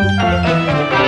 You.